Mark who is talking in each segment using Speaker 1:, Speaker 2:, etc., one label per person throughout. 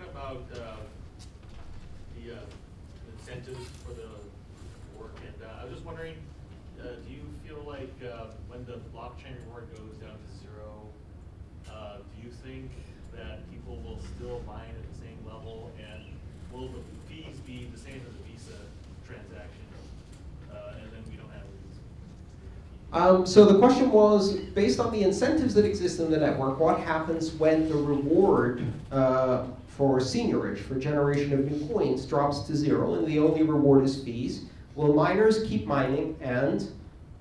Speaker 1: talking about uh, the uh, incentives for the work, and uh, I was just wondering, uh, do you feel like uh, when the blockchain reward goes down to zero, uh, do you think that people will still mine at the same level, and will the fees be the same as a Visa transaction, and then we don't have?
Speaker 2: Um, so the question was, based on the incentives that exist in the network, what happens when the reward uh, for seigniorage, for generation of new coins, drops to zero, and the only reward is fees? Will miners keep mining, and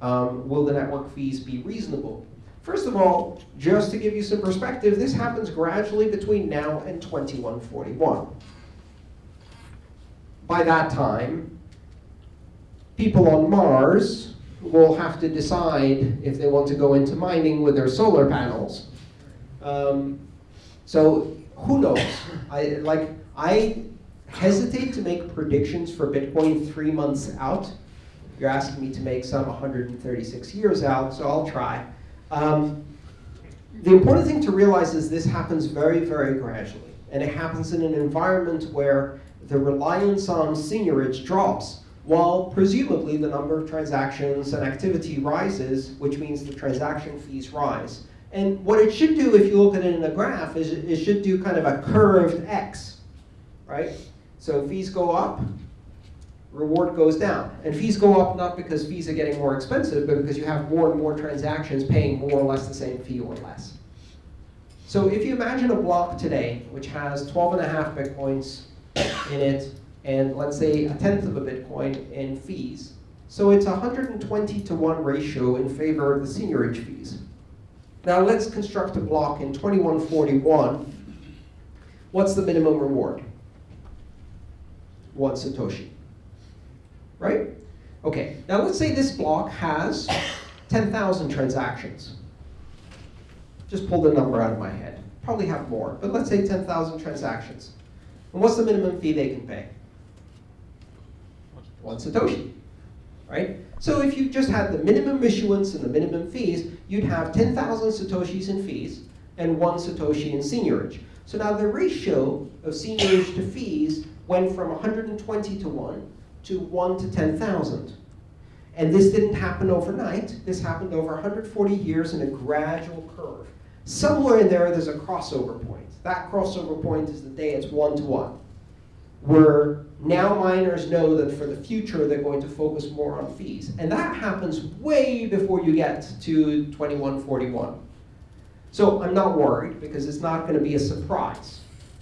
Speaker 2: um, will the network fees be reasonable? First of all, just to give you some perspective, this happens gradually between now and 2141. By that time, people on Mars will have to decide if they want to go into mining with their solar panels. Um, so who knows? I like I hesitate to make predictions for Bitcoin three months out. You're asking me to make some 136 years out, so I'll try. Um, the important thing to realize is this happens very, very gradually. And it happens in an environment where the reliance on seigniorage drops, while presumably the number of transactions and activity rises, which means the transaction fees rise. And what it should do, if you look at it in a graph, is it, should do kind of a curved X, right? So fees go up, reward goes down. And fees go up not because fees are getting more expensive, but because you have more and more transactions paying more or less the same fee or less. So if you imagine a block today, which has 12 and a half Bitcoins in it, and let's say a tenth of a Bitcoin in fees, so it's a 120 to 1 ratio in favor of the seigniorage fees. Now let's construct a block in 2141. What's the minimum reward? One Satoshi right? Okay, now let's say this block has 10,000 transactions. Just pull the number out of my head. Probably have more, but let's say 10,000 transactions. And what's the minimum fee they can pay? One Satoshi, right? So if you just had the minimum issuance and the minimum fees, you'd have 10,000 Satoshis in fees and one Satoshi in seigniorage. So now the ratio of seigniorage to fees went from 120 to 1 to 1 to 10,000. And this didn't happen overnight. This happened over 140 years in a gradual curve. Somewhere in there, there's a crossover point. That crossover point is the day it's one to one, where now miners know that for the future, they're going to focus more on fees. And that happens way before you get to 2141. So I'm not worried, because it's not going to be a surprise.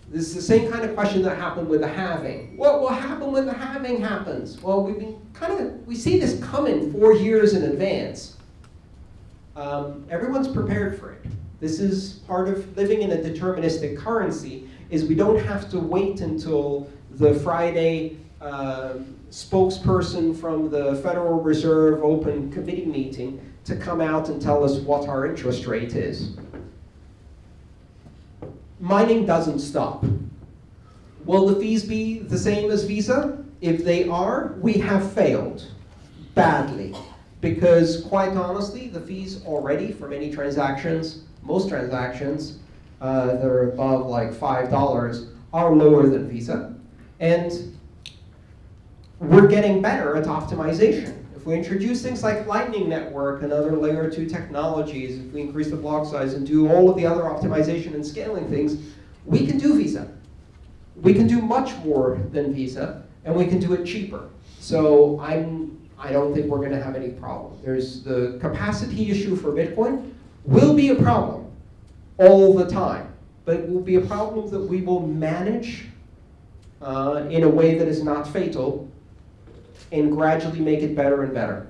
Speaker 2: This is the same kind of question that happened with the halving. What will happen when the halving happens? Well, we've been kind of, we see this coming four years in advance. Um, everyone's prepared for it. This is part of living in a deterministic currency, is we don't have to wait until the Friday uh, spokesperson from the Federal Reserve open committee meeting to come out and tell us what our interest rate is mining doesn't stop. Will the fees be the same as Visa? If they are, we have failed badly. Because quite honestly, the fees already for many transactions, most transactions uh, that are above like $5 are lower than Visa. And we're getting better at optimization. If we introduce things like Lightning Network and other layer two technologies, if we increase the block size and do all of the other optimization and scaling things, we can do Visa. We can do much more than Visa, and we can do it cheaper. So I'm, I don't think we're going to have any problem. There's the capacity issue for Bitcoin will be a problem all the time, but it will be a problem that we will manage uh, in a way that is not fatal and gradually make it better and better.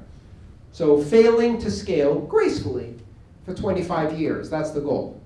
Speaker 2: So failing to scale gracefully for 25 years, that's the goal.